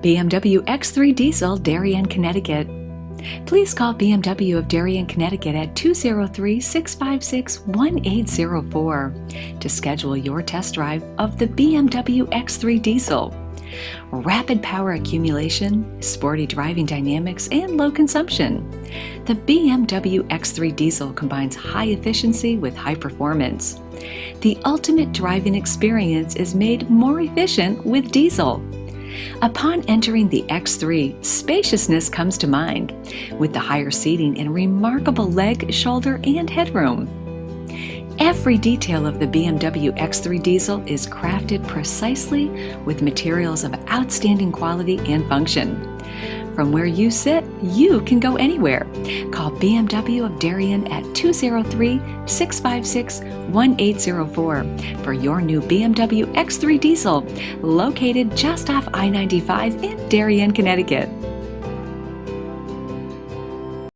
BMW X3 Diesel, Darien, Connecticut. Please call BMW of Darien, Connecticut at 203 656 1804 to schedule your test drive of the BMW X3 Diesel. Rapid power accumulation, sporty driving dynamics, and low consumption. The BMW X3 Diesel combines high efficiency with high performance. The ultimate driving experience is made more efficient with diesel. Upon entering the X3, spaciousness comes to mind, with the higher seating and remarkable leg, shoulder, and headroom. Every detail of the BMW X3 diesel is crafted precisely with materials of outstanding quality and function. From where you sit, you can go anywhere. Call BMW of Darien at 203 656 1804 for your new BMW X3 diesel, located just off I 95 in Darien, Connecticut.